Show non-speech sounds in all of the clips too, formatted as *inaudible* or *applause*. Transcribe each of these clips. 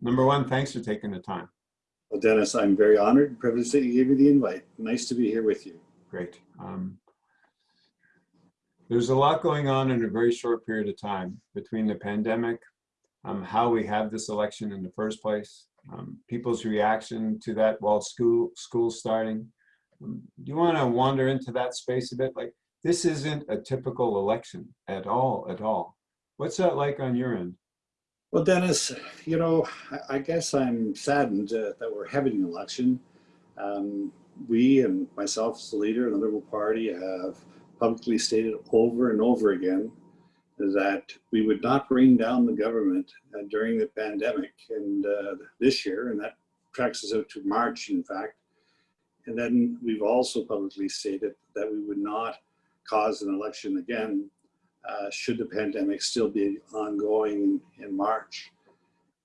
Number one, thanks for taking the time. Well, Dennis, I'm very honored and privileged that you gave me the invite. Nice to be here with you. Great. Um, there's a lot going on in a very short period of time between the pandemic, um, how we have this election in the first place, um, people's reaction to that while school school starting. Um, do you want to wander into that space a bit? Like this isn't a typical election at all, at all. What's that like on your end? Well, Dennis, you know, I, guess I'm saddened uh, that we're having an election. Um, we and myself as the leader of the Liberal Party have publicly stated over and over again that we would not bring down the government uh, during the pandemic and uh, this year, and that tracks us out to March, in fact. And then we've also publicly stated that we would not cause an election again uh, should the pandemic still be ongoing in, March.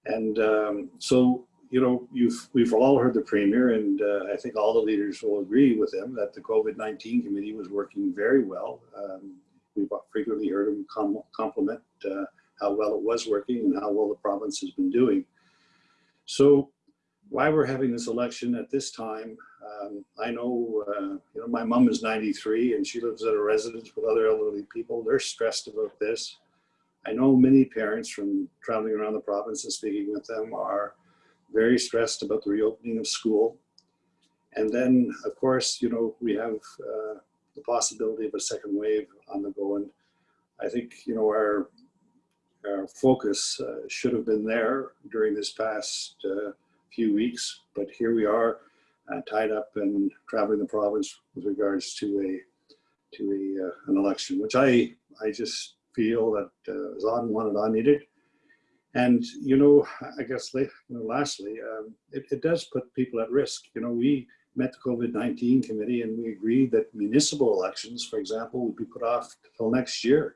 And um, so you know, you've we've all heard the premier, and uh, I think all the leaders will agree with him that the COVID-19 committee was working very well. Um, we've frequently heard him com compliment uh, how well it was working and how well the province has been doing. So, why we're having this election at this time, um, I know, uh, you know, my mom is 93 and she lives at a residence with other elderly people. They're stressed about this. I know many parents from traveling around the province and speaking with them are very stressed about the reopening of school. And then, of course, you know, we have uh, the possibility of a second wave on the go. And I think, you know, our, our focus uh, should have been there during this past uh, few weeks, but here we are uh, tied up and traveling the province with regards to a to a, uh, an election, which I, I just feel that uh, is unwanted, unneeded. And, you know, I guess you know, lastly, um, it, it, does put people at risk. You know, we met the COVID-19 committee and we agreed that municipal elections, for example, would be put off until next year.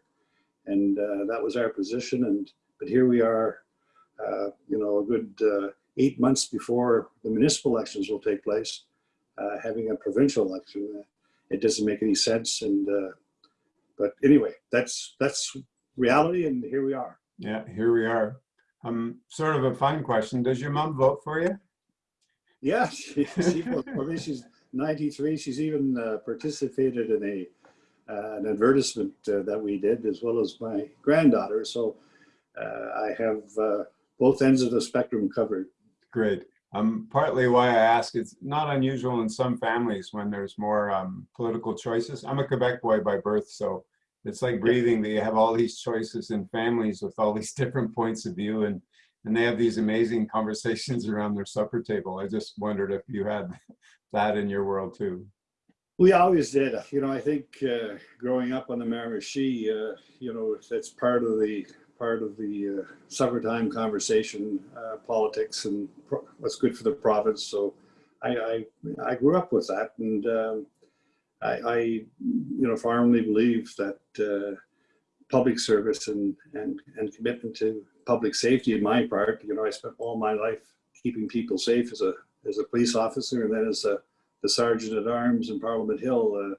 And uh, that was our position. And But here we are, uh, you know, a good uh, eight months before the municipal elections will take place, uh, having a provincial election. it doesn't make any sense. And uh, But anyway, that's, that's reality and here we are. Yeah, here we are. Um, sort of a fun question. Does your mom vote for you? Yeah, *laughs* she, she for me. She's 93. She's even uh, participated in a uh, an advertisement uh, that we did, as well as my granddaughter. So uh, I have uh, both ends of the spectrum covered. Great. Um, partly why I ask, it's not unusual in some families when there's more um, political choices. I'm a Quebec boy by birth, so it's like breathing that you have all these choices in families with all *laughs* these different points of view and and they have these amazing *laughs* conversations around their supper table. I just wondered if you had *laughs* that in your world too. We always did. You know, I think uh, growing up on the Miramichi, uh, you know, that's part of the part of the uh, supper time conversation, uh, politics, and what's good for the province. So, I I, I grew up with that, and um, I, I, you know, firmly believe that uh, public service and, and, and commitment to public safety in my part, you know, I spent all my life keeping people safe as a, as a police officer and then as a, the sergeant at arms in Parliament Hill. Uh,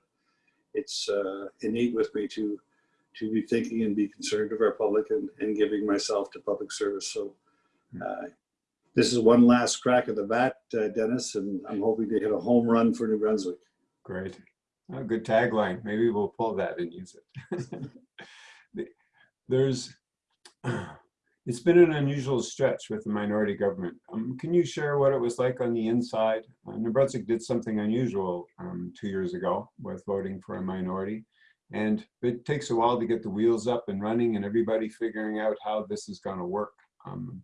it's uh, innate with me to, to be thinking and be concerned of our public and, and giving myself to public service. So hmm. uh, this is one last crack at the bat, uh, Dennis, and I'm hoping to hit a home run for New Brunswick. Great. A good tagline. Maybe we'll pull that and use it. *laughs* There's, *clears throat* it's been an unusual stretch with the minority government. Um, can you share what it was like on the inside? Uh, New Brunswick did something unusual um, two years ago with voting for a minority. And it takes a while to get the wheels up and running and everybody figuring out how this is going to work. Um,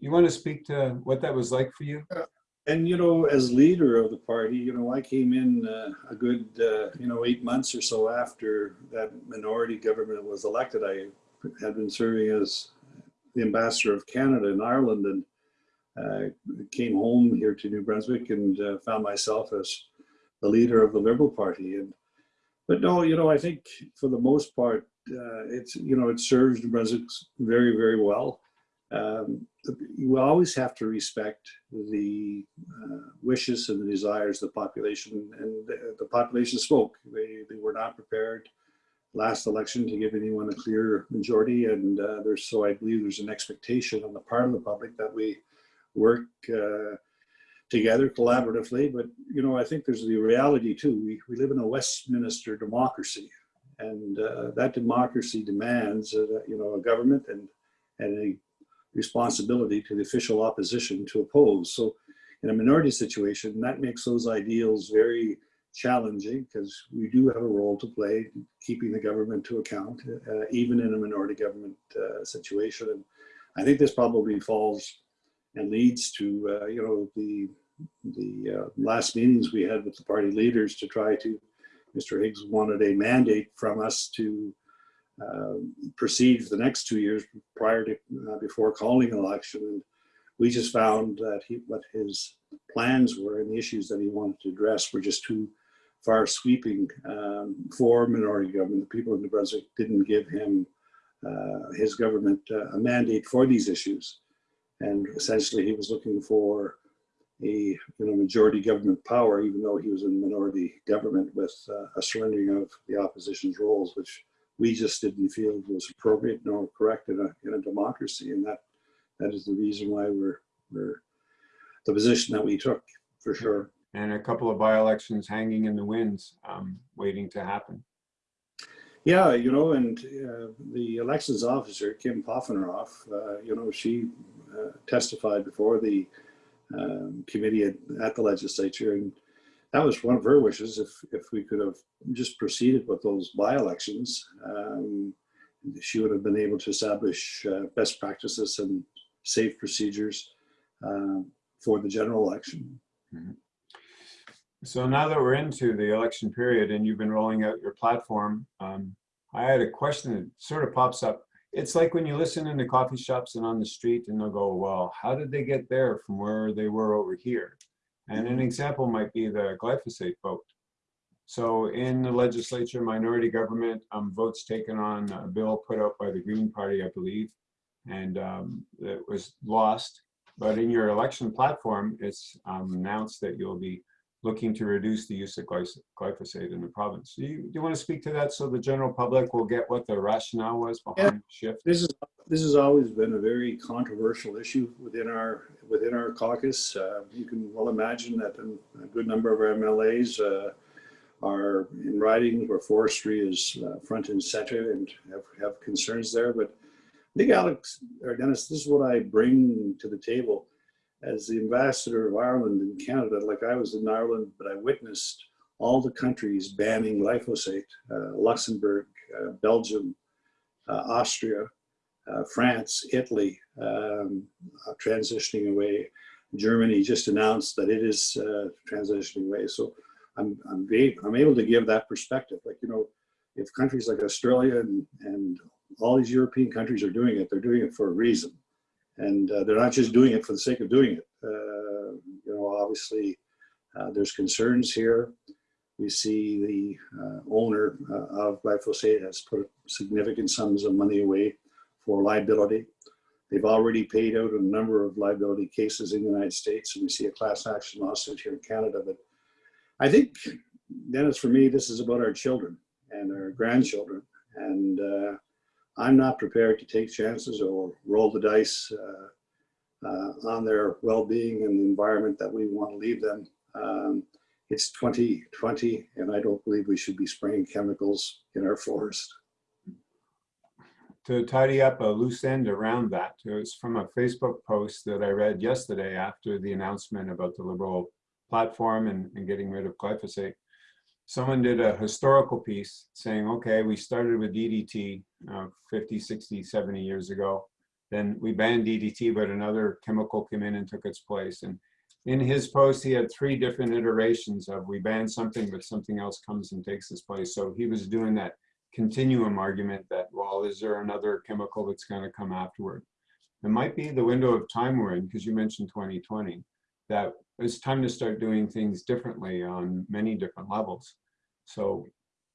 you want to speak to what that was like for you? Uh, and you know, as leader of the party, you know, I came in uh, a good, uh, you know, eight months or so after that minority government was elected. I had been serving as the ambassador of Canada in Ireland and uh, came home here to New Brunswick and uh, found myself as the leader of the Liberal Party. And but no, you know, I think for the most part, uh, it's you know, it serves New Brunswick very, very well um, you always have to respect the uh, wishes and the desires of the population. And the, the population spoke. They, they were not prepared last election to give anyone a clear majority. And uh, there's so I believe there's an expectation on the part of the public that we work uh, together collaboratively. But you know, I think there's the reality too. We we live in a Westminster democracy, and uh, that democracy demands uh, you know a government and and a responsibility to the official opposition to oppose. So in a minority situation, that makes those ideals very challenging because we do have a role to play keeping the government to account, uh, even in a minority government uh, situation. And I think this probably falls and leads to, uh, you know, the, the uh, last meetings we had with the party leaders to try to, Mr. Higgs wanted a mandate from us to uh, proceed for the next two years prior to, uh, before calling an election. And we just found that he, what his plans were and the issues that he wanted to address were just too far sweeping um, for minority government. The people of New Brunswick didn't give him, uh, his government, uh, a mandate for these issues. And essentially he was looking for a you know, majority government power, even though he was in minority government with uh, a surrendering of the opposition's roles, which we just didn't feel was appropriate nor correct in a, in a democracy. And that, that is the reason why we're, we're the position that we took, for sure and a couple of by-elections hanging in the winds, um, waiting to happen. Yeah, you know, and uh, the elections officer, Kim Poffenroth, uh, you know, she uh, testified before the um, committee at, at, the legislature, and that was one of her wishes. If if we could have just proceeded with those by-elections, um, she would have been able to establish uh, best practices and safe procedures um, for the general election. Mm -hmm. So now that we're into the election period and you've been rolling out your platform, um, I had a question that sort of pops up. It's like when you listen in the coffee shops and on the street and they'll go, well, how did they get there from where they were over here? And an example might be the glyphosate vote. So in the legislature, minority government, um, votes taken on a bill put out by the Green Party, I believe, and um, it was lost. But in your election platform, it's um, announced that you'll be looking to reduce the use of glyphosate in the province. Do you, do you want to speak to that so the general public will get what the rationale was behind yeah, the shift? This is this has always been a very controversial issue within our within our caucus. Uh, you can well imagine that a good number of our MLAs uh, are in ridings where forestry is uh, front and center and have, have concerns there. But I think Alex or Dennis, this is what I bring to the table as the ambassador of Ireland in Canada, like I was in Ireland, but I witnessed all the countries banning glyphosate, uh, Luxembourg, uh, Belgium, uh, Austria, uh, France, Italy, um, uh, transitioning away. Germany just announced that it is uh, transitioning away. So I'm, I'm, I'm able to give that perspective. Like, you know, if countries like Australia and, and all these European countries are doing it, they're doing it for a reason and uh, they're not just doing it for the sake of doing it. Uh, you know, obviously, uh, there's concerns here. We see the uh, owner uh, of glyphosate has put significant sums of money away for liability. They've already paid out a number of liability cases in the United States, and we see a class action lawsuit here in Canada. But I think, Dennis, for me, this is about our children and our grandchildren. And uh, I'm not prepared to take chances or roll the dice uh, uh, on their well-being and the environment that we want to leave them. Um, it's 2020 and I don't believe we should be spraying chemicals in our forest. To tidy up a loose end around that, it was from a Facebook post that I read yesterday after the announcement about the Liberal platform and, and getting rid of glyphosate someone did a historical piece saying, okay, we started with DDT uh, 50, 60, 70 years ago. Then we banned DDT, but another chemical came in and took its place. And in his post, he had three different iterations of we ban something, but something else comes and takes its place. So he was doing that continuum argument that, well, is there another chemical that's going to come afterward? It might be the window of time we're in, because you mentioned 2020, that it's time to start doing things differently on many different levels. So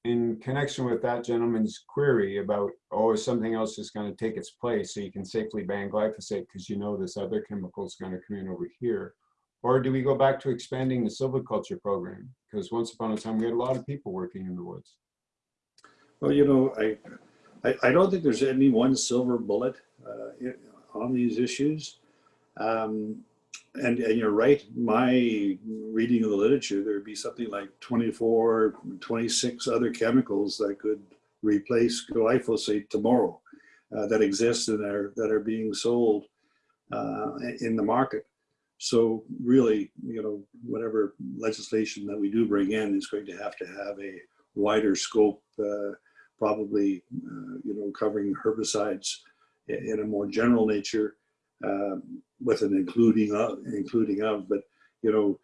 in connection with that gentleman's query about, oh, something else is going to take its place so you can safely ban glyphosate because you know this other chemical is going to come in over here? Or do we go back to expanding the silviculture program? Because once upon a time, we had a lot of people working in the woods. Well, you know, I, I, I don't think there's any one silver bullet uh, on these issues. Um, and, and you're right, my reading of the literature, there'd be something like 24, 26 other chemicals that could replace glyphosate tomorrow uh, that exist and are, that are being sold uh, in the market. So really, you know, whatever legislation that we do bring in is going to have to have a wider scope, uh, probably, uh, you know, covering herbicides in a more general nature um, with an including of, including of, but, you know,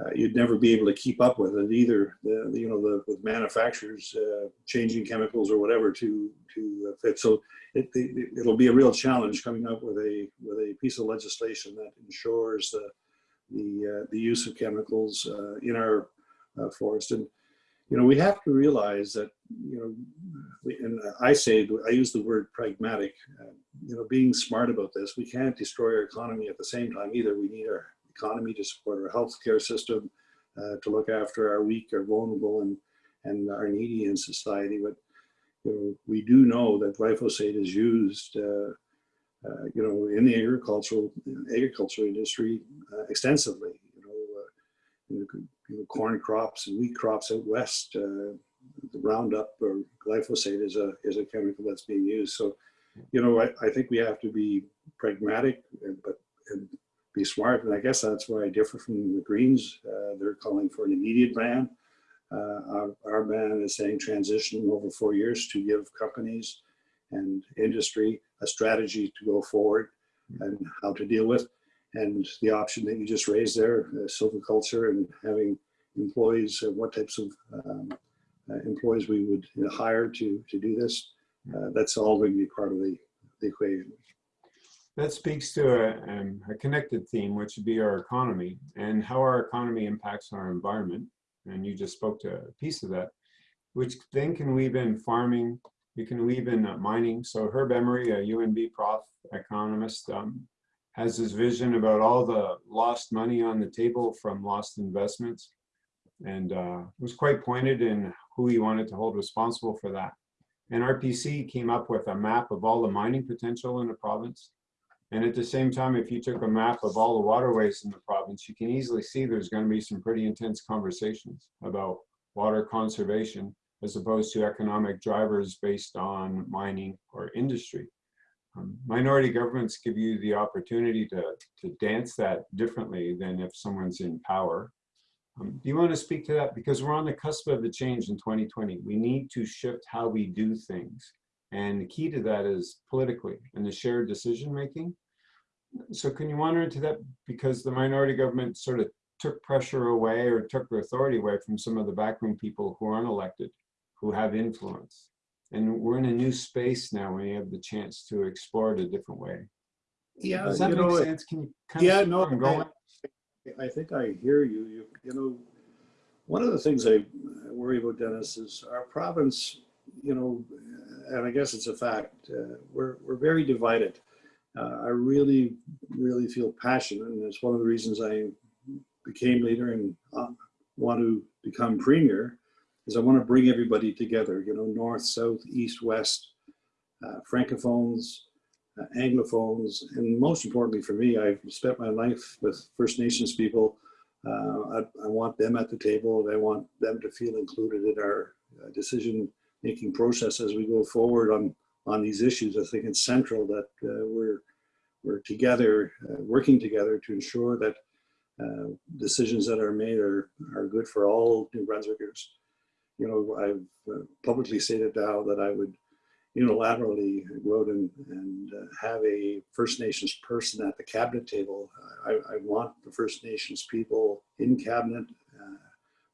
uh, you'd never be able to keep up with it either. The, you know, the with manufacturers uh, changing chemicals or whatever to to uh, fit. So it, it it'll be a real challenge coming up with a with a piece of legislation that ensures the the uh, the use of chemicals uh, in our uh, forest. And you know, we have to realize that you know, we, and I say I use the word pragmatic. You know, being smart about this, we can't destroy our economy at the same time either. We need our economy to support our healthcare system, uh, to look after our weak, our vulnerable, and and our needy in society. But you know, we do know that glyphosate is used, uh, uh, you know, in the agricultural agricultural industry uh, extensively. You know, uh, you know, corn crops and wheat crops out west. Uh, the Roundup or glyphosate is a is a chemical that's being used. So, you know, I, I think we have to be pragmatic, and, but and be smart. And I guess that's why I differ from the Greens. Uh, they're calling for an immediate ban. Uh, our, our ban is saying transition over four years to give companies and industry a strategy to go forward and how to deal with. And the option that you just raised there, uh, silviculture and having employees, uh, what types of um, uh, employees we would hire to, to do this, uh, that's all going to be part of the, the equation. That speaks to a, um, a connected theme, which would be our economy and how our economy impacts our environment. And you just spoke to a piece of that, which then can weave in farming, you can weave in uh, mining. So Herb Emery, a UNB prof economist, um, has this vision about all the lost money on the table from lost investments and uh, was quite pointed in who he wanted to hold responsible for that. And RPC came up with a map of all the mining potential in the province. And at the same time, if you took a map of all the waterways in the province, you can easily see there's going to be some pretty intense conversations about water conservation as opposed to economic drivers based on mining or industry. Um, minority governments give you the opportunity to, to dance that differently than if someone's in power. Um, do you want to speak to that? Because we're on the cusp of a change in 2020. We need to shift how we do things. And the key to that is politically and the shared decision making. So can you wander into that? Because the minority government sort of took pressure away or took the authority away from some of the backroom people who aren't elected, who have influence. And we're in a new space now when you have the chance to explore it a different way. Yeah, Does that make know, sense? Can you kind yeah, of no, going? I think I hear you. You, you know, one of the things I worry about, Dennis, is our province. You know, and I guess it's a fact. Uh, we're we're very divided. Uh, I really, really feel passionate, and it's one of the reasons I became leader and uh, want to become premier. Is I want to bring everybody together. You know, north, south, east, west, uh, francophones, uh, Anglophones, and most importantly for me, I've spent my life with First Nations people. Uh, I, I, want them at the table, and I want them to feel included in our uh, decision-making process as we go forward on on these issues. I think it's central that uh, we're we're together, uh, working together to ensure that uh, decisions that are made are are good for all New Brunswickers. You know, I've publicly stated now that I would unilaterally go and, and uh, have a First Nations person at the cabinet table. I, I want the First Nations people in cabinet uh,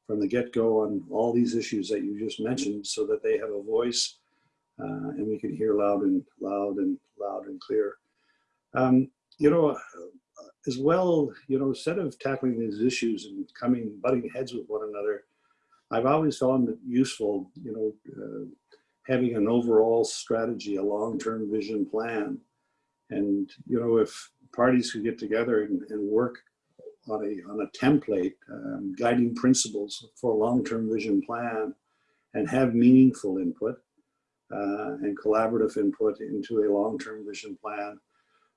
from the get-go on all these issues that you just mentioned so that they have a voice uh, and we can hear loud and loud and loud and clear. Um, you know, as well, you know, instead of tackling these issues and coming, butting heads with one another, I've always found it useful, you know, uh, having an overall strategy, a long-term vision plan. And, you know, if parties could get together and, and work on a, on a template, um, guiding principles for a long-term vision plan and have meaningful input, uh, and collaborative input into a long-term vision plan,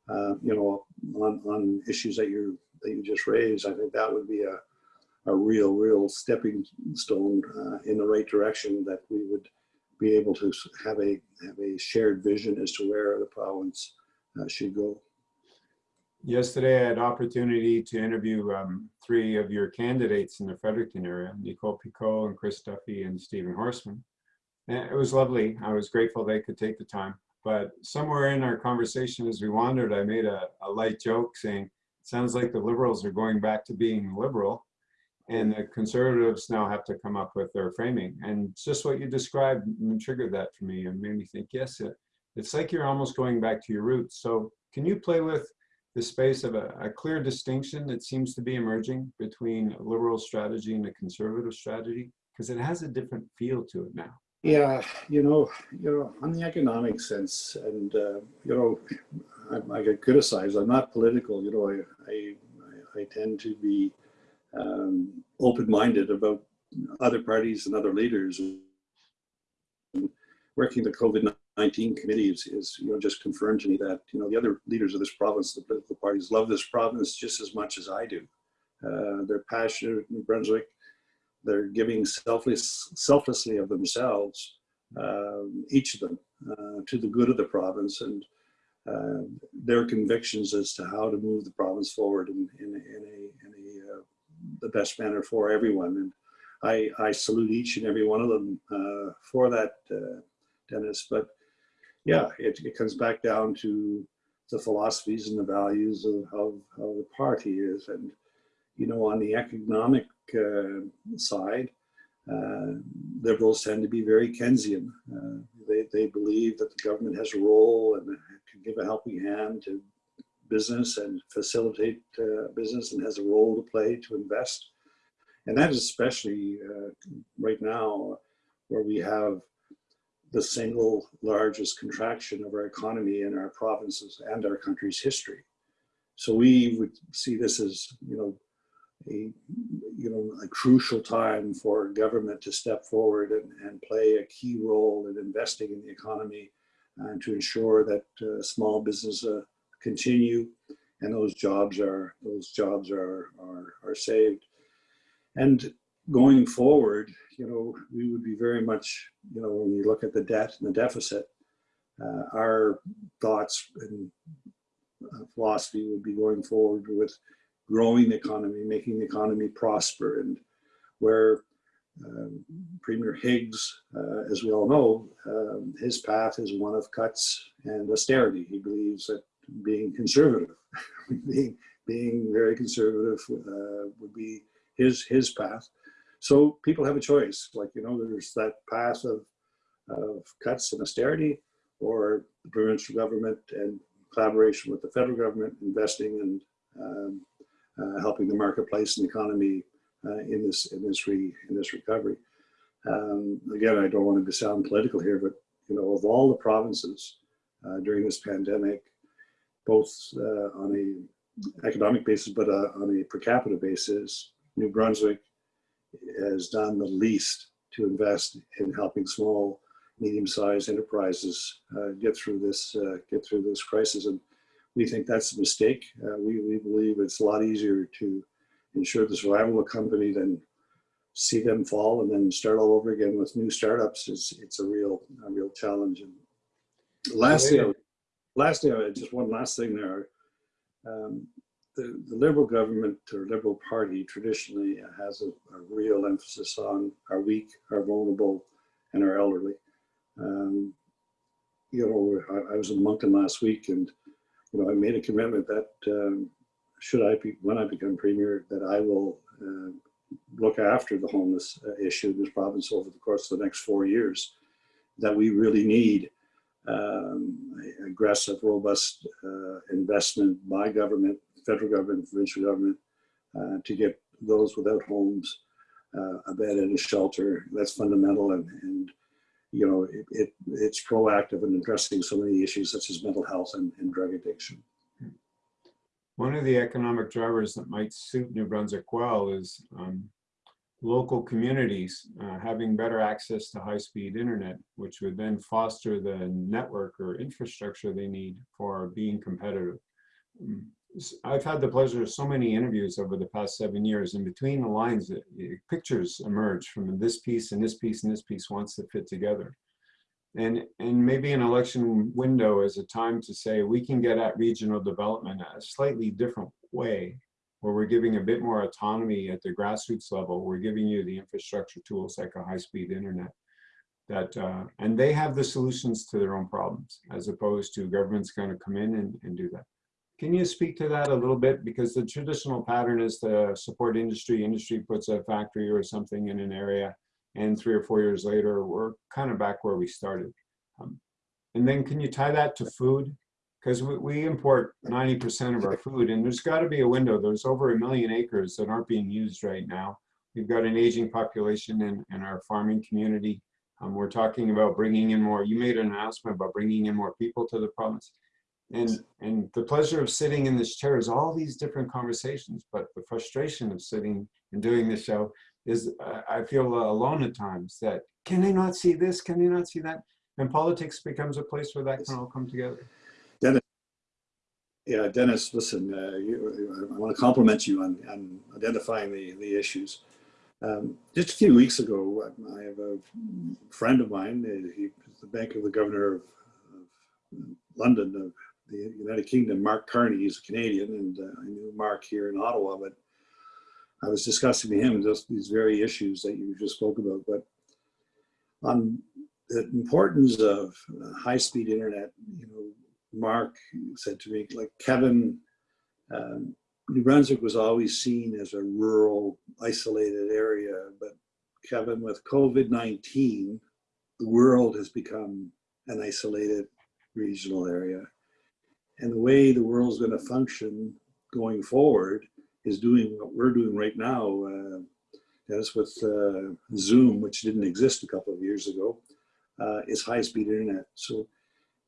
uh, you know, on, on issues that you that you just raised, I think that would be a, a real, real stepping stone uh, in the right direction that we would be able to have a have a shared vision as to where the province uh, should go. Yesterday, I had opportunity to interview um, three of your candidates in the Fredericton area, Nicole Picot and Chris Duffy and Stephen Horsman. And it was lovely. I was grateful they could take the time. But somewhere in our conversation as we wandered, I made a, a light joke saying, sounds like the liberals are going back to being liberal. And the conservatives now have to come up with their framing. And just what you described triggered that for me and made me think, yes, it, it's like you're almost going back to your roots. So can you play with the space of a, a clear distinction that seems to be emerging between liberal strategy and a conservative strategy? Because it has a different feel to it now. Yeah, you know, you know, on the economic sense, and uh, you know, I, I get criticized. I'm not political. You know, I I, I tend to be um, open-minded about other parties and other leaders. And working the COVID-19 committee is, is, you know, just confirmed to me that you know the other leaders of this province, the political parties, love this province just as much as I do. Uh, they're passionate in Brunswick they're giving selfless, selflessly of themselves, um, each of them, uh, to the good of the province and uh, their convictions as to how to move the province forward in, in, in a, in a uh, the best manner for everyone. And I, I salute each and every one of them uh, for that, uh, Dennis. But yeah, it, it comes back down to the philosophies and the values of how, how the party is. And, you know, on the economic uh, side, uh, liberals tend to be very Keynesian. Uh, they, they believe that the government has a role and can give a helping hand to business and facilitate uh, business and has a role to play to invest. And that is especially uh, right now where we have the single largest contraction of our economy in our provinces and our country's history. So we would see this as, you know, a you know a crucial time for government to step forward and, and play a key role in investing in the economy and to ensure that uh, small business uh, continue and those jobs are those jobs are, are are saved and going forward you know we would be very much you know when we look at the debt and the deficit uh, our thoughts and uh, philosophy would be going forward with growing the economy, making the economy prosper, and where um, Premier Higgs, uh, as we all know, um, his path is one of cuts and austerity. He believes that being conservative, *laughs* being being very conservative, uh, would be his his path. So people have a choice. Like you know, there's that path of of cuts and austerity, or the provincial government and collaboration with the federal government investing and um, uh, helping the marketplace and the economy uh, in this in this re, in this recovery. Um, again, I don't want to sound political here, but you know, of all the provinces uh, during this pandemic, both uh, on a economic basis, but uh, on a per capita basis, New Brunswick has done the least to invest in helping small, medium-sized enterprises uh, get through this get through this crisis and we think that's a mistake. Uh, we, we believe it's a lot easier to ensure the survival of a company than see them fall and then start all over again with new startups. It's, it's a real, a real challenge. And lastly, would- lastly, just one last thing there. Um, the, the Liberal government or Liberal Party traditionally has a, a real emphasis on our weak, our vulnerable, and our elderly. Um, you know, I, I was in Moncton last week and you know, I made a commitment that um, should I be, when I become premier, that I will uh, look after the homeless uh, issue in this province over the course of the next four years. That we really need um, aggressive, robust uh, investment by government, federal government, provincial government, uh, to get those without homes uh, a bed and a shelter. That's fundamental and, and you know, it, it, it's proactive in addressing so many issues such as mental health and, and drug addiction. One of the economic drivers that might suit New Brunswick well is um, local communities uh, having better access to high-speed internet, which would then foster the network or infrastructure they need for being competitive. Mm, I've had the pleasure of so many interviews over the past seven years, and between the lines, uh, uh, pictures emerge from this piece and this piece and this piece wants to fit together. And, and maybe an election window is a time to say we can get at regional development a slightly different way where we're giving a bit more autonomy at the grassroots level. We're giving you the infrastructure tools like a high-speed internet that, uh, and they have the solutions to their own problems as opposed to government's going to come in and, and do that. Can you speak to that a little bit? Because the traditional pattern is to support industry. Industry puts a factory or something in an area and three or four years later, we're kind of back where we started. Um, and then can you tie that to food? Because we, we import 90% of our food and there's got to be a window. There's over a million acres that aren't being used right now. We've got an aging population in, in our farming community. Um, we're talking about bringing in more, you made an announcement about bringing in more people to the province. And, and the pleasure of sitting in this chair is all these different conversations, but the frustration of sitting and doing this show is uh, I feel alone at times that can they not see this? Can they not see that? And politics becomes a place where that can all come together. Yeah, Dennis, listen, uh, you, I want to compliment you on, on identifying the, the issues. Um, just a few weeks ago, I have a friend of mine, uh, he's the bank of the governor of, of London, of the United Kingdom, Mark Carney, he's a Canadian, and uh, I knew Mark here in Ottawa, but I was discussing with him just these very issues that you just spoke about. But on the importance of uh, high-speed internet, you know, Mark said to me, like Kevin, um, New Brunswick was always seen as a rural, isolated area, but Kevin, with COVID-19, the world has become an isolated regional area. And the way the world's going to function going forward is doing what we're doing right now. Uh, with uh, Zoom, which didn't exist a couple of years ago, uh, is high-speed internet. So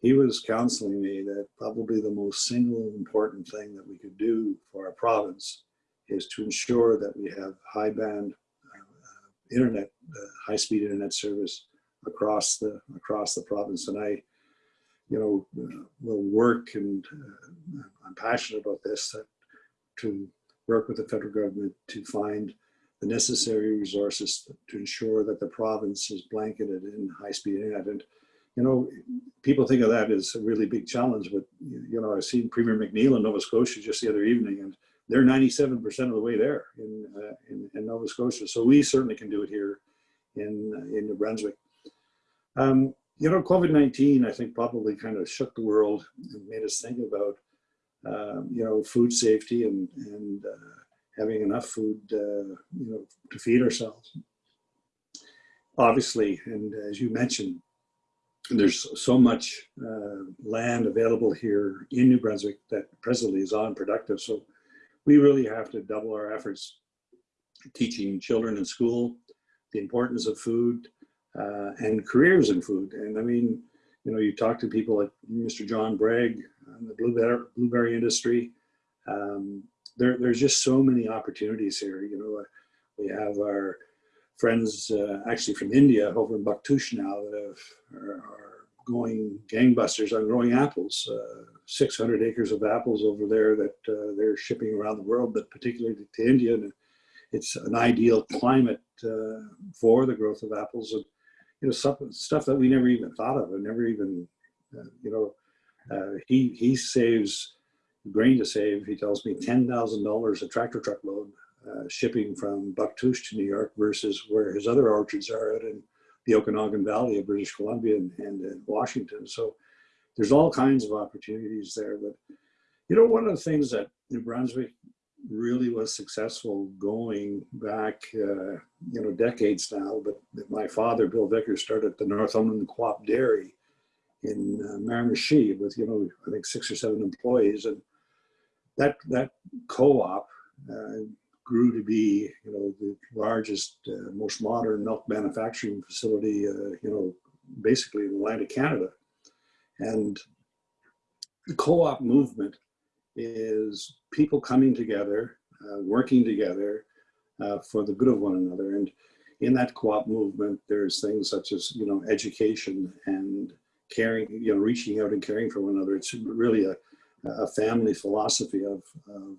he was counseling me that probably the most single important thing that we could do for our province is to ensure that we have high band uh, internet, uh, high speed internet service across the across the province. And I, you know, uh, will work and uh, I'm passionate about this that to work with the federal government to find the necessary resources to ensure that the province is blanketed in high speed internet. And you know, people think of that as a really big challenge, but you know, I've seen Premier McNeil in Nova Scotia just the other evening, and they're 97% of the way there in, uh, in, in Nova Scotia. So we certainly can do it here in in New Brunswick. Um, you know, COVID-19, I think probably kind of shook the world and made us think about, um, you know, food safety and and uh, having enough food, uh, you know, to feed ourselves. Obviously, and as you mentioned, there's so much uh, land available here in New Brunswick that presently is unproductive. So we really have to double our efforts teaching children in school the importance of food uh, and careers in food. And I mean, you know, you talk to people like Mr. John Bragg in the blueberry, blueberry industry. Um, there, there's just so many opportunities here. You know, we have our friends uh, actually from India over in Bouctouche now that have, are, are, going gangbusters on growing apples. Uh, 600 acres of apples over there that uh, they're shipping around the world, but particularly to India. And it's an ideal climate uh, for the growth of apples. And, you know, stuff, stuff that we never even thought of and never even, uh, you know, uh, he, he saves grain to save. He tells me $10,000 a tractor truck load uh, shipping from Bouctouche to New York versus where his other orchards are at in the Okanagan Valley of British Columbia and, and Washington. So there's all kinds of opportunities there. But, you know, one of the things that New Brunswick really was successful going back, uh, you know, decades now, but my father, Bill Vickers, started the Northumberland Co-op Dairy in uh, Miramichi with, you know, I think six or seven employees. And that, that co-op uh, grew to be, you know, the largest, uh, most modern milk manufacturing facility, uh, you know, basically in the land of Canada. And the co-op movement is people coming together, uh, working together, uh, for the good of one another. And in that co-op movement, there's things such as, you know, education and caring, you know, reaching out and caring for one another. It's really a, a family philosophy of, of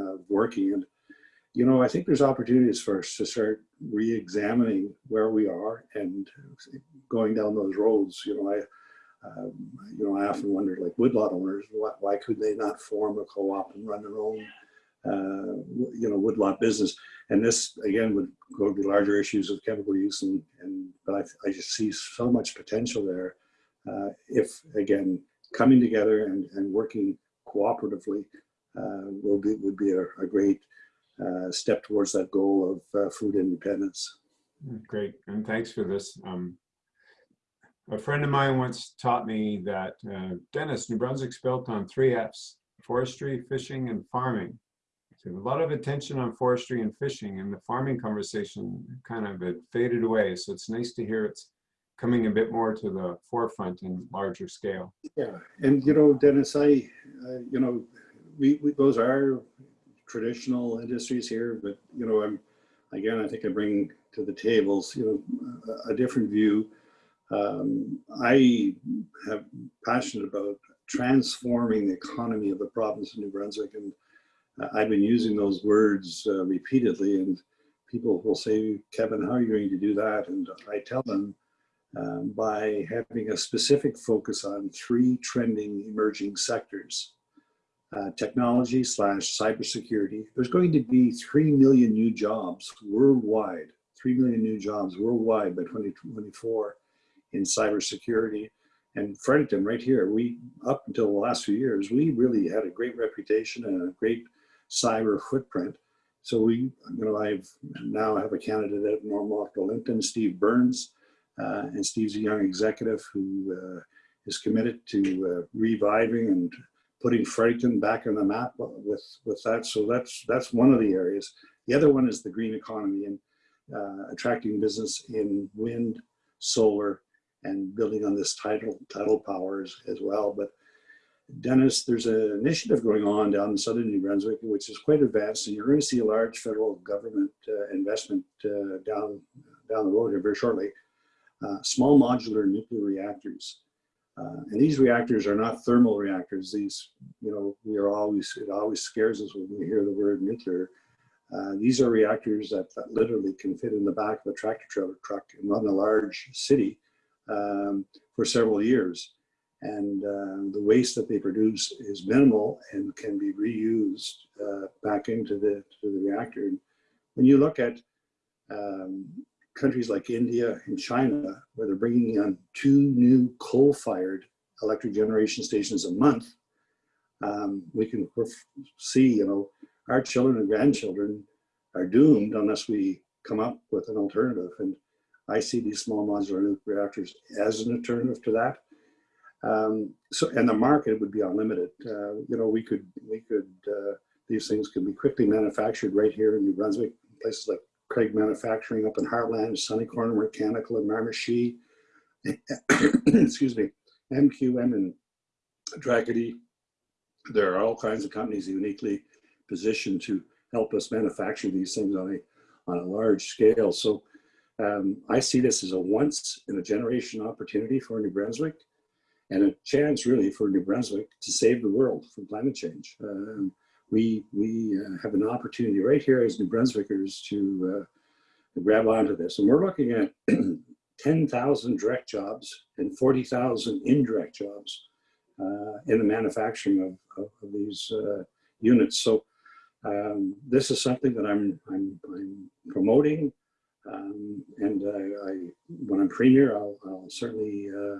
uh, working. And, you know, I think there's opportunities for us to start re-examining where we are and going down those roads. You know, I, um, you know, I often wonder, like woodlot owners, why, why could they not form a co-op and run their own, uh, you know, woodlot business? And this, again, would go to larger issues of chemical use, and, and but I, I just see so much potential there. Uh, if, again, coming together and, and working cooperatively uh, will be, would be a, a great uh, step towards that goal of uh, food independence. Great, and thanks for this. Um, a friend of mine once taught me that, uh, Dennis, New Brunswick's built on three Fs, forestry, fishing, and farming. So a lot of attention on forestry and fishing, and the farming conversation kind of had faded away. So it's nice to hear it's coming a bit more to the forefront in larger scale. Yeah, and you know, Dennis, I, uh, you know, we, we those are traditional industries here, but you know, I'm again, I think I bring to the tables, you know, a, a different view. Um, I have passionate about transforming the economy of the province of New Brunswick, and uh, I've been using those words uh, repeatedly. And people will say, "Kevin, how are you going to do that?" And I tell them um, by having a specific focus on three trending emerging sectors. Uh, technology slash cybersecurity. There's going to be 3 million new jobs worldwide, 3 million new jobs worldwide by 2024 in cybersecurity. And Fredericton right here, we, up until the last few years, we really had a great reputation and a great cyber footprint. So we, you know, I've now have a candidate at Normal Lincoln, Steve Burns, uh, and Steve's a young executive who uh, is committed to uh, reviving and putting Fredericton back on the map with, with that. So that's, that's one of the areas. The other one is the green economy and uh, attracting business in wind, solar, and building on this tidal, tidal powers as well. But Dennis, there's an initiative going on down in southern New Brunswick, which is quite advanced, and you're going to see a large federal government uh, investment uh, down down the road here very shortly. Uh, small modular nuclear reactors. Uh, and these reactors are not thermal reactors. These, you know, we are always, it always scares us when we hear the word nuclear. Uh, these are reactors that, that, literally can fit in the back of a tractor trailer truck and run a large city um, for several years. And uh, the waste that they produce is minimal and can be reused uh, back into the, the reactor. And when you look at um, countries like India and China, where they're bringing on two new coal-fired electric generation stations a month, um, we can see, you know, our children and grandchildren are doomed unless we come up with an alternative. And I see these small modular nuclear reactors as an alternative to that. Um, so, and the market would be unlimited. Uh, you know, we could, we could, uh, these things can be quickly manufactured right here in New Brunswick, places like Craig Manufacturing up in Hartland, Sunny Corner Mechanical in Miramichi, *coughs* excuse me, MQM and Dragety. There are all kinds of companies uniquely positioned to help us manufacture these things on a, on a large scale. So um, I see this as a once in a generation opportunity for New Brunswick and a chance really for New Brunswick to save the world from climate change. Um, we, we uh, have an opportunity right here as New Brunswickers to uh, grab onto this. And we're looking at *clears throat* 10,000 direct jobs and 40,000 indirect jobs uh, in the manufacturing of, of, of these uh, units. So um, this is something that I'm, I'm, I'm promoting. Um, and I, I, when I'm premier, I'll, I'll certainly uh,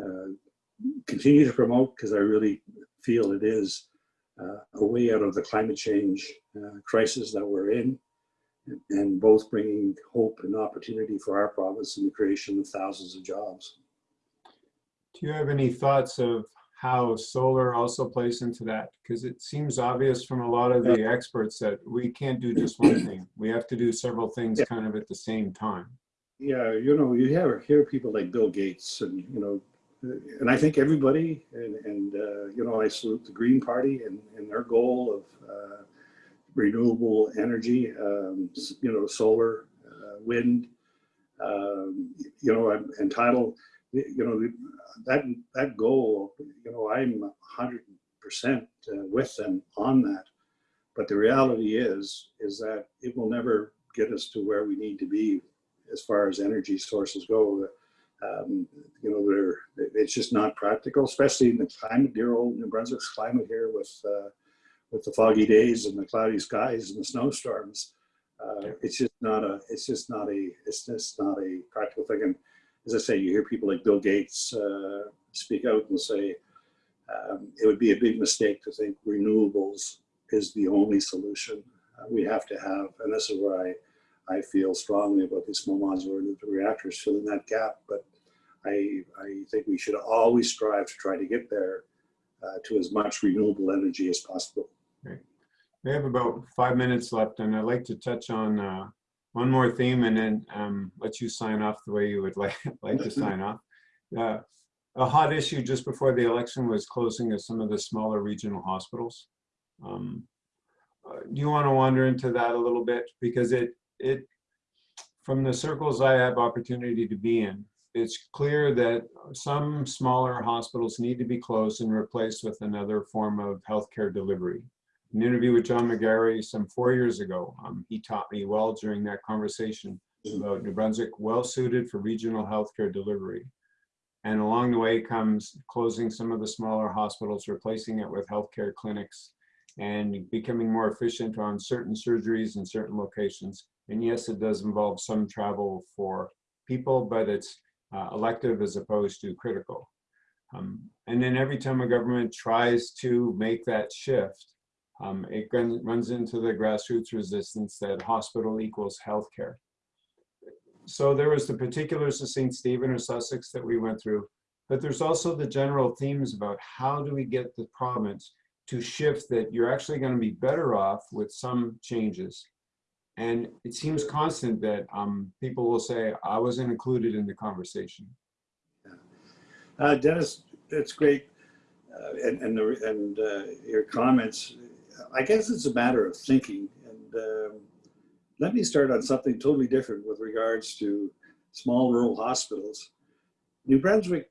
uh, continue to promote because I really feel it is a way out of the climate change uh, crisis that we're in, and both bringing hope and opportunity for our province and the creation of thousands of jobs. Do you have any thoughts of how solar also plays into that? Because it seems obvious from a lot of the experts that we can't do just one thing. We have to do several things kind of at the same time. Yeah, you know, you hear, hear people like Bill Gates and, you know, and I think everybody, and, and uh, you know, I salute the Green Party and, and their goal of uh, renewable energy, um, you know, solar, uh, wind, um, you know, I'm entitled, you know, that, that goal, you know, I'm hundred percent uh, with them on that. But the reality is, is that it will never get us to where we need to be as far as energy sources go. Um, you know, it's just not practical, especially in the climate, dear old New Brunswick's climate here with, uh, with the foggy days and the cloudy skies and the snowstorms. Uh, it's just not a, it's just not a, it's just not a practical thing. And as I say, you hear people like Bill Gates uh, speak out and say, um, it would be a big mistake to think renewables is the only solution uh, we have to have. And this is where I, I feel strongly about these small modular nuclear reactors filling that gap. But I, I think we should always strive to try to get there uh, to as much renewable energy as possible. We have about five minutes left, and I'd like to touch on uh, one more theme and then um, let you sign off the way you would *laughs* like, like to sign off. Uh, A hot issue just before the election was closing of some of the smaller regional hospitals. Um, uh, Do you want to wander into that a little bit? Because it, it, from the circles I have opportunity to be in, it's clear that some smaller hospitals need to be closed and replaced with another form of healthcare delivery an interview with John McGarry some four years ago. Um, he taught me well during that conversation about New Brunswick well suited for regional healthcare delivery. And along the way comes closing some of the smaller hospitals, replacing it with healthcare clinics and becoming more efficient on certain surgeries in certain locations. And yes, it does involve some travel for people, but it's uh, elective as opposed to critical. Um, and then every time a government tries to make that shift, um, it run- runs into the grassroots resistance that hospital equals healthcare. So there was the particulars of St. Stephen or Sussex that we went through, but there's also the general themes about how do we get the province to shift that you're actually going to be better off with some changes. And it seems constant that um, people will say, I wasn't included in the conversation. Uh, Dennis, that's great. Uh, and and, the, and uh, your comments, I guess it's a matter of thinking. And um, let me start on something totally different with regards to small rural hospitals. New Brunswick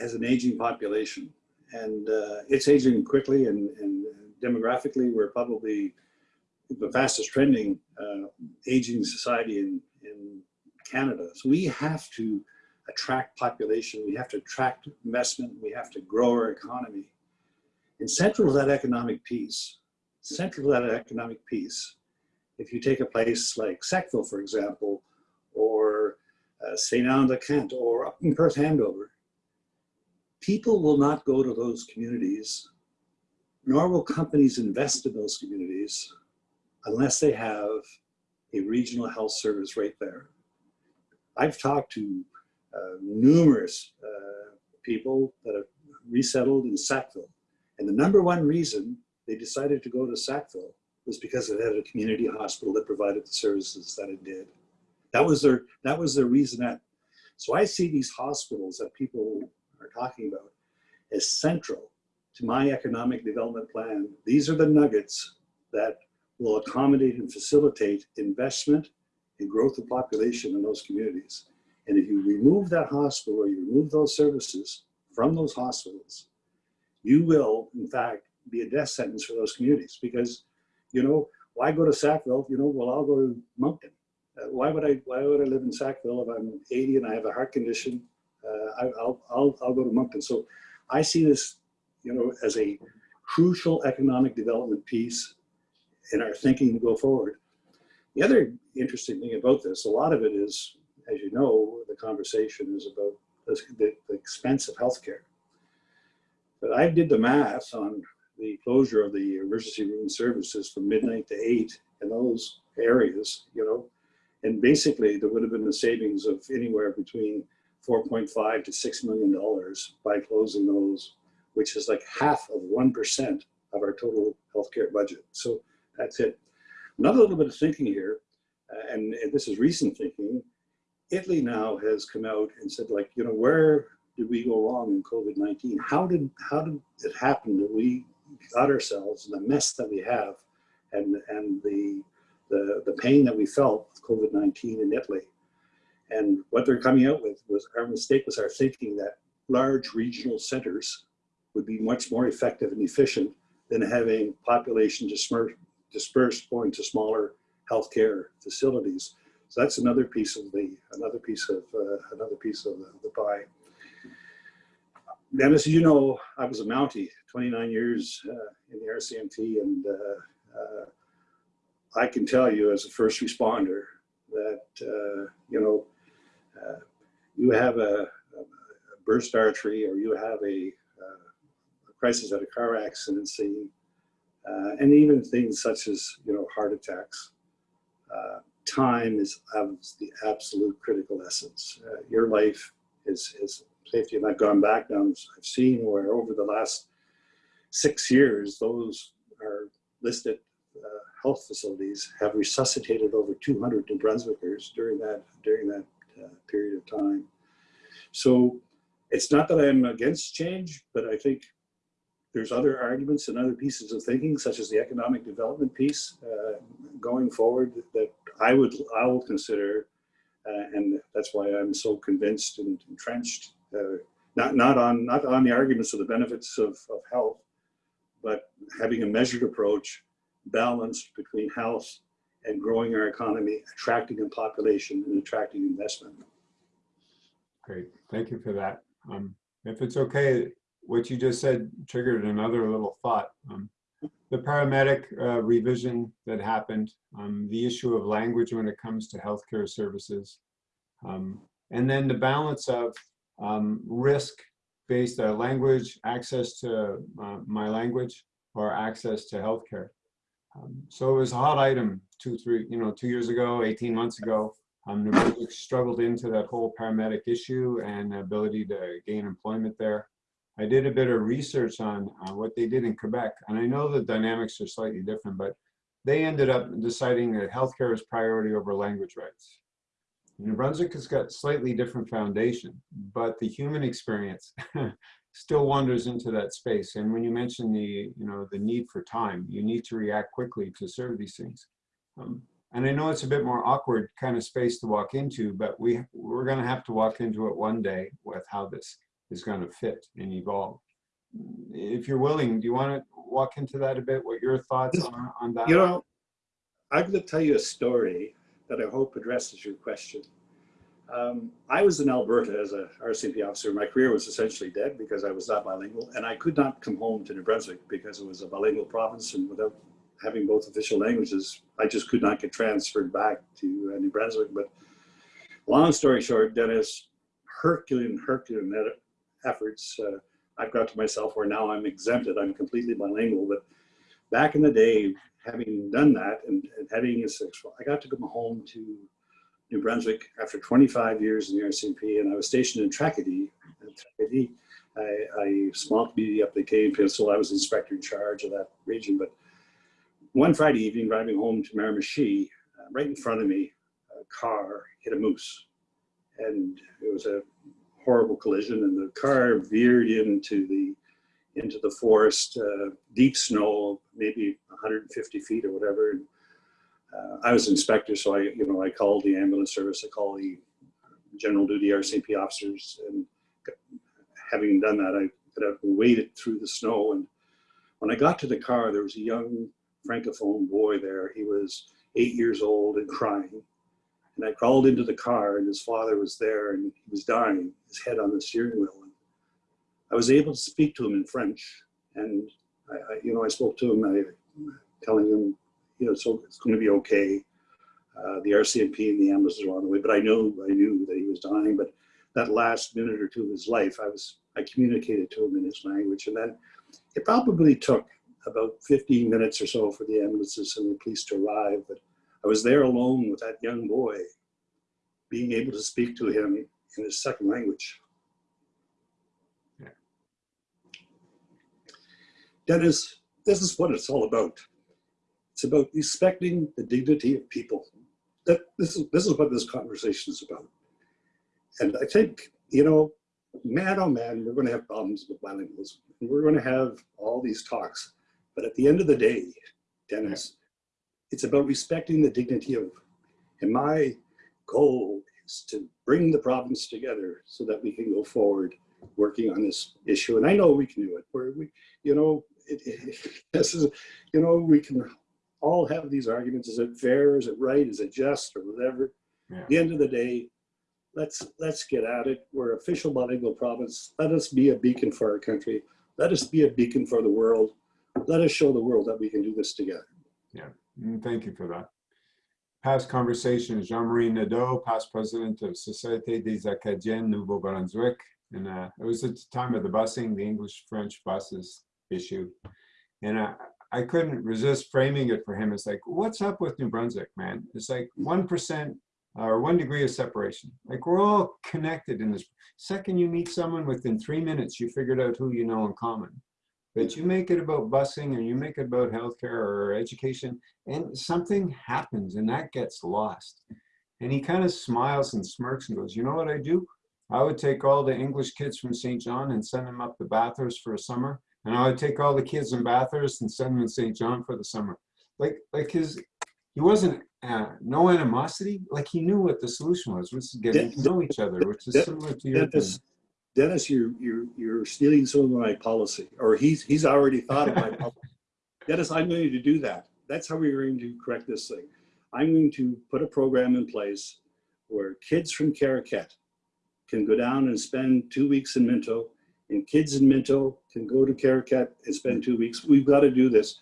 has an aging population and uh, it's aging quickly and, and demographically we're probably the fastest trending uh, aging society in, in Canada. So we have to attract population, we have to attract investment, we have to grow our economy. And central to that economic piece, central to that economic piece, if you take a place like Sackville, for example, or uh, St. Anne de Kent, or up in Perth Andover, people will not go to those communities, nor will companies invest in those communities unless they have a regional health service right there. I've talked to uh, numerous uh, people that have resettled in Sackville. And the number one reason they decided to go to Sackville was because it had a community hospital that provided the services that it did. That was their, that was their reasonette. So I see these hospitals that people are talking about as central to my economic development plan. These are the nuggets that will accommodate and facilitate investment and growth of population in those communities. And if you remove that hospital or you remove those services from those hospitals, you will, in fact, be a death sentence for those communities because, you know, why go to Sackville? You know, well, I'll go to Moncton. Uh, why would I? Why would I live in Sackville if I'm 80 and I have a heart condition? Uh, I, will I'll I'll go to Moncton. So, I see this, you know, as a crucial economic development piece in our thinking to go forward. The other interesting thing about this, a lot of it is as you know, the conversation is about the, the, expense of healthcare. But I did the math on the closure of the emergency room services from midnight to eight in those areas, you know, and basically there would have been a savings of anywhere between 4.5 to $6 million by closing those, which is like half of 1% of our total healthcare budget. So that's it. Another little bit of thinking here, uh, and, and this is recent thinking, Italy now has come out and said, like, you know, where did we go wrong in COVID-19? How did how did it happen that we got ourselves in the mess that we have, and, and the, the, the pain that we felt with COVID-19 in Italy. And what they're coming out with was our mistake was our thinking that large regional centers would be much more effective and efficient than having population dispersed, dispersed going to smaller healthcare facilities. So that's another piece of the another piece of uh, another piece of the, the pie. Dennis, you know, I was a Mountie, 29 years uh, in the RCMP, and uh, uh, I can tell you as a first responder that uh, you know you have a, a, burst artery or you have a, a crisis at a car accident scene, and even things such as you know heart attacks time is of the absolute critical essence. Uh, your life is, is safety. And I've gone back down, I've seen where over the last six years, those are listed uh, health facilities have resuscitated over 200 New Brunswickers during that, during that uh, period of time. So it's not that I'm against change, but I think there's other arguments and other pieces of thinking, such as the economic development piece uh, going forward that I would, I will consider, uh, and that's why I'm so convinced and entrenched, uh, not, not, on, not on the arguments of the benefits of, of health, but having a measured approach, balanced between health and growing our economy, attracting a population and attracting investment. Great, thank you for that. Um, if it's okay, what you just said triggered another little thought. Um, the paramedic uh, revision that happened, um, the issue of language when it comes to healthcare services, um, and then the balance of um, risk-based uh, language, access to uh, my language, or access to healthcare. Um, so it was a hot item two, three, you know, two years ago, 18 months ago. Um, New Brunswick struggled into that whole paramedic issue and ability to gain employment there. I did a bit of research on uh, what they did in Quebec, and I know the dynamics are slightly different, but they ended up deciding that healthcare is priority over language rights. New Brunswick has got slightly different foundation, but the human experience *laughs* still wanders into that space. And when you mention the, you know, the need for time, you need to react quickly to serve these things. Um, and I know it's a bit more awkward kind of space to walk into, but we, we're gonna have to walk into it one day with how this is going to fit and evolve. If you're willing, do you want to walk into that a bit? What your thoughts are on that? You know, I'm going to tell you a story that I hope addresses your question. Um, I was in Alberta as a RCMP officer. My career was essentially dead because I was not bilingual, and I could not come home to New Brunswick because it was a bilingual province, and without having both official languages, I just could not get transferred back to uh, New Brunswick. But long story short, Dennis, Herculean, Herculean efforts, uh, I've got to myself where now I'm exempted. I'm completely bilingual. But back in the day, having done that and, and having a six, I got to come home to New Brunswick after 25 years in the RCMP, and I was stationed in Tracadie. A, a small community up the Acadian Peninsula. I was inspector in charge of that region. But one Friday evening, driving home to Miramichi, uh, right in front of me, a car hit a moose, and it was a horrible collision and the car veered into the into the forest, uh, deep snow, maybe 150 feet or whatever. And, uh, I was inspector, so I, you know, I called the ambulance service, I called the general duty RCMP officers, and having done that, I could have waded through the snow. And when I got to the car, there was a young francophone boy there. He was eight years old and crying. And I crawled into the car and his father was there and he was dying, his head on the steering wheel. And I was able to speak to him in French. And I, I you know, I spoke to him, I, telling him, you know, so it's going to be okay. Uh, the RCMP and the ambulances were on the way, but I knew, I knew that he was dying. But that last minute or two of his life, I was, I communicated to him in his language. And then it probably took about 15 minutes or so for the ambulances and the police to arrive. But I was there alone with that young boy, being able to speak to him in his second language. Yeah. Dennis, this is what it's all about. It's about respecting the dignity of people. That this is this is what this conversation is about. And I think, you know, man oh man, we're going to have problems with bilingualism. And we're going to have all these talks. But at the end of the day, Dennis, it's about respecting the dignity of, and my goal is to bring the province together so that we can go forward working on this issue. And I know we can do it. Where we, you know, it, it, *laughs* this is, you know, we can all have these arguments. Is it fair? Is it right? Is it just or whatever? Yeah. At the end of the day, let's let's get at it. We're official bilingual province. Let us be a beacon for our country. Let us be a beacon for the world. Let us show the world that we can do this together. Mm, Thank you for that. Past conversation, Jean-Marie Nadeau, past president of Société des Acadiens Nouveau-Brunswick. And uh, it was at the time of the busing, the English-French buses issue. And I, I couldn't resist framing it for him. It's like, what's up with New Brunswick, man? It's like 1% or one degree of separation. Like we're all connected in this. Second you meet someone within three minutes, you figured out who you know in common. But you make it about busing or you make it about healthcare or education and something happens and that gets lost. And he kind of smiles and smirks and goes, you know what I do? I would take all the English kids from Saint John and send them up to Bathurst for a summer. And I would take all the kids in Bathurst and send them to Saint John for the summer. Like, like his, he wasn't, uh, no animosity. Like he knew what the solution was, which is getting to know each other, which is similar to your thing. Dennis, you're you're you're stealing some of my policy, or he's he's already thought of my *laughs* policy. Dennis, I'm going to do that. That's how we're going to correct this thing. I'm going to put a program in place where kids from Caraquet can go down and spend two weeks in Minto, and kids in Minto can go to Caraquet and spend two weeks. We've got to do this.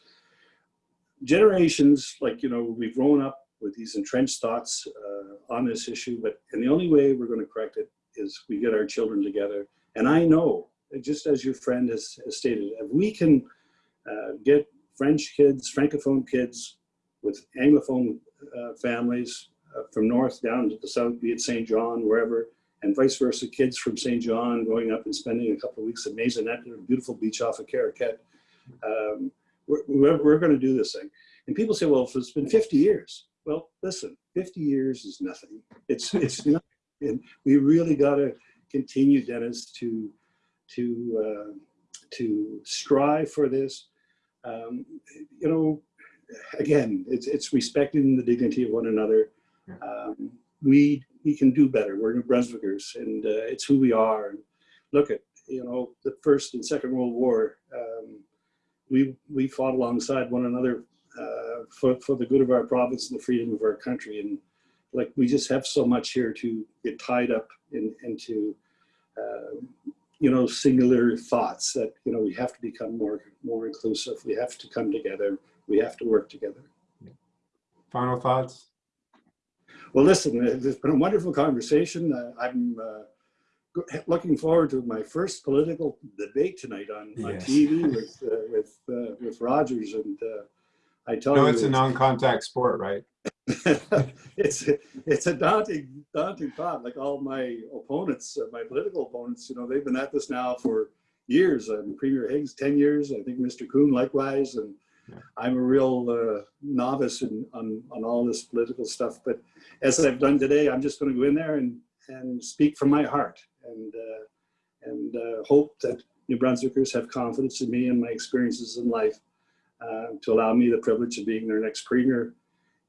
Generations, like, you know, we've grown up with these entrenched thoughts uh, on this issue, but, and the only way we're going to correct it is we get our children together. And I know, just as your friend has, has stated, if we can uh, get French kids, Francophone kids with Anglophone uh, families uh, from north down to the south, be it Saint John, wherever, and vice versa, kids from Saint John going up and spending a couple of weeks at Maisonnette, a beautiful beach off of Caraquet. Um, we're, we're, going to do this thing. And people say, well, if it's been 50 years. Well, listen, 50 years is nothing. It's, it's *laughs* and we really got to continue, Dennis, to, to, uh, to strive for this. Um, you know, again, it's, it's respecting the dignity of one another. Um, we, we can do better. We're New Brunswickers and uh, it's who we are. And look at, you know, the First and Second World War. Um, we, we fought alongside one another uh, for, for the good of our province and the freedom of our country. And like, we just have so much here to get tied up in, into, uh, you know, singular thoughts that, you know, we have to become more, more inclusive. We have to come together. We have to work together. Final thoughts? Well, listen, it's been a wonderful conversation. Uh, I'm uh, looking forward to my first political debate tonight on, on TV with uh, with uh, with Rogers, and uh, I tell No, you, it's a non-contact sport, right? *laughs* it's it's a daunting daunting thought. Like all my opponents, uh, my political opponents, you know, they've been at this now for years. Um, Premier Higgs, ten years. I think Mr. Coon likewise, and I'm a real uh, novice in, on on all this political stuff. But as I've done today, I'm just going to go in there and and speak from my heart and uh, and uh, hope that New Brunswickers have confidence in me and my experiences in life uh, to allow me the privilege of being their next premier.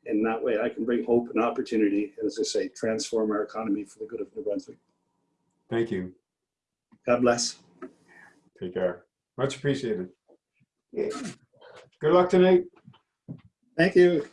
And that way I can bring hope and opportunity, and as I say, transform our economy for the good of New Brunswick. Thank you. God bless. Take care. Much appreciated. Good luck tonight. Thank you.